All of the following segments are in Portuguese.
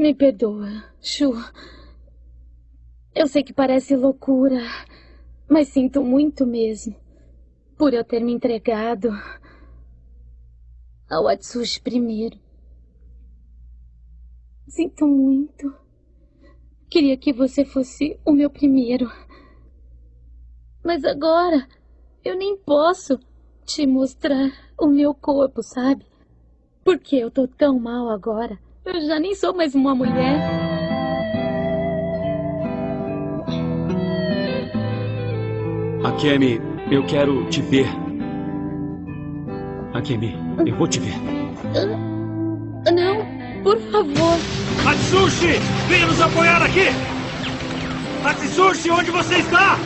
Me perdoa, Chu. Eu sei que parece loucura, mas sinto muito mesmo por eu ter me entregado ao Atsushi primeiro. Sinto muito. Queria que você fosse o meu primeiro. Mas agora eu nem posso te mostrar o meu corpo, sabe? Porque eu tô tão mal agora. Eu já nem sou mais uma mulher. Akemi, eu quero te ver. Akemi, eu vou te ver. Não, por favor. Atsushi, venha nos apoiar aqui! Atsushi, onde você está?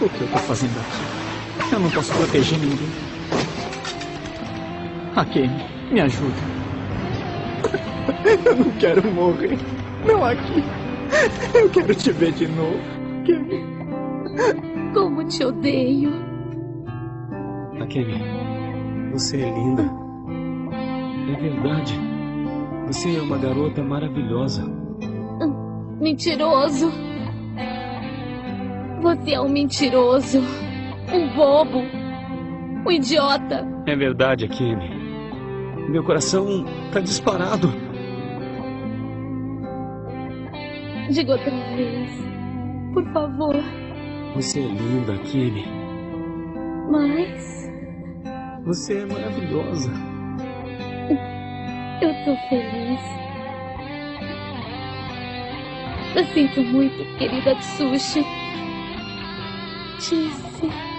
O que eu tô fazendo aqui? Eu não posso proteger ninguém. Akemi, me ajuda. Eu não quero morrer. Não aqui. Eu quero te ver de novo. Akemi. Como te odeio. Akemi, você é linda. É verdade. Você é uma garota maravilhosa. Mentiroso. Você é um mentiroso. Um bobo. Um idiota. É verdade, Akemi. Meu coração tá disparado. Diga outra vez. Por favor. Você é linda, Akemi. Mas. Você é maravilhosa. Eu tô feliz. Eu sinto muito, querida Tsushi. Disse.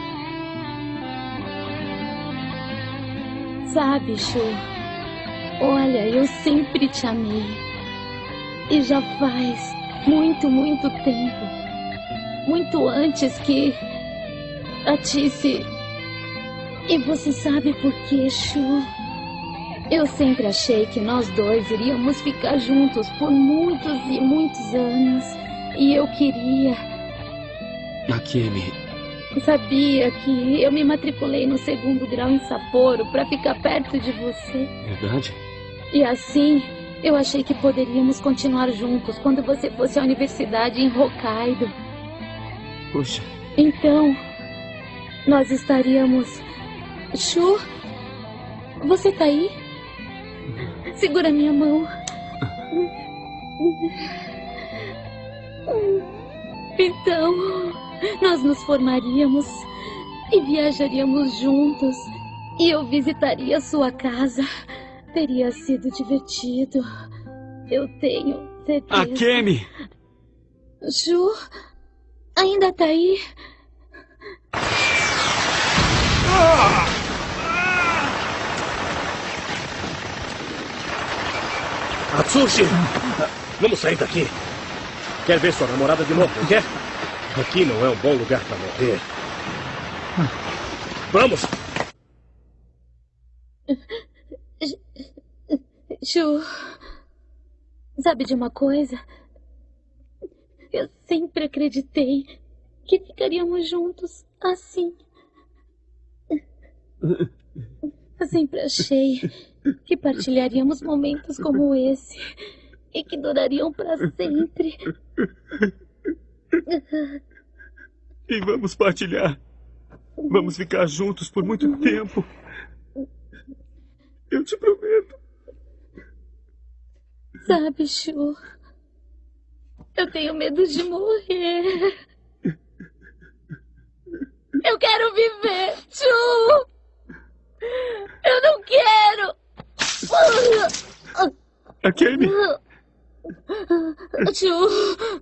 Sabe, Shu? Olha, eu sempre te amei. E já faz muito, muito tempo. Muito antes que. A Tice. E você sabe por quê, Shu? Eu sempre achei que nós dois iríamos ficar juntos por muitos e muitos anos. E eu queria. Akemi, Sabia que eu me matriculei no segundo grau em Sapporo para ficar perto de você. verdade? E assim, eu achei que poderíamos continuar juntos quando você fosse à universidade em Hokkaido. Puxa, Então, nós estaríamos. Shu? Você tá aí? Segura minha mão. Então, nós nos formaríamos e viajaríamos juntos. E eu visitaria sua casa. Teria sido divertido. Eu tenho certeza. Akemi! Ju, ainda tá aí? Atsushi! Vamos sair daqui. Quer ver sua namorada de novo, não quer? Aqui não é um bom lugar para morrer. Vamos! Ju, sabe de uma coisa? Eu sempre acreditei que ficaríamos juntos assim. Eu sempre achei que partilharíamos momentos como esse e que durariam para sempre. E vamos partilhar. Vamos ficar juntos por muito tempo. Eu te prometo. Sabe, Chu? Eu tenho medo de morrer. Eu quero viver, Chu! Eu não quero! Akemi! Chu!